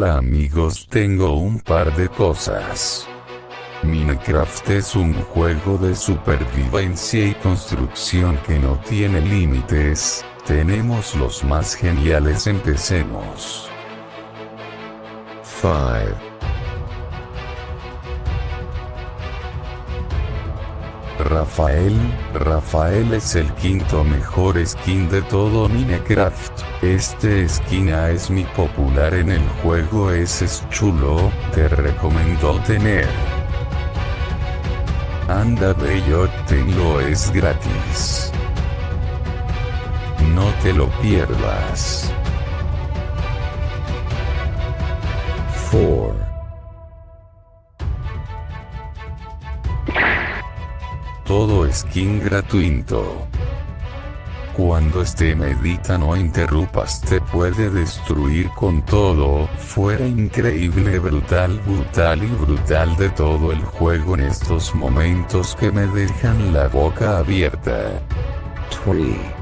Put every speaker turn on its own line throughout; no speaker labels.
Hola amigos tengo un par de cosas. Minecraft es un juego de supervivencia y construcción que no tiene límites, tenemos los más geniales empecemos.
5,
Rafael, Rafael es el quinto mejor skin de todo Minecraft. Este skin es mi popular en el juego ese es chulo, te recomiendo tener. Anda bello, tenlo es gratis. No te lo pierdas.
4,
Todo skin gratuito. Cuando este medita no interrumpas te puede destruir con todo, fuera increíble brutal brutal y brutal de todo el juego en estos momentos que me dejan la boca abierta.
3,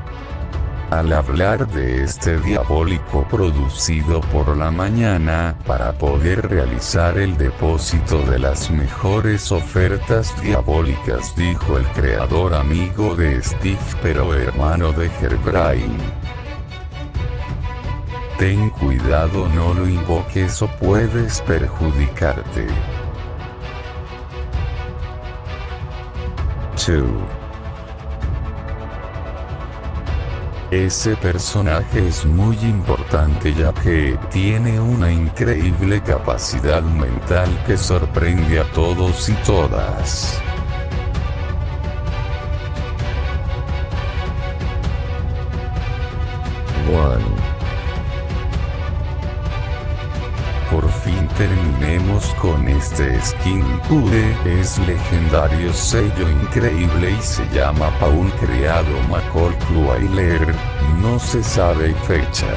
Al hablar de este diabólico producido por la mañana, para poder realizar el depósito de las mejores ofertas diabólicas dijo el creador amigo de Steve pero hermano de Herobrine. Ten cuidado no lo invoques o puedes perjudicarte.
2,
Ese personaje es muy importante ya que tiene una increíble capacidad mental que sorprende a todos y todas.
1,
terminemos con este skin Cure, es legendario sello increíble y se llama Paul creado Cruailer, no se sabe fecha.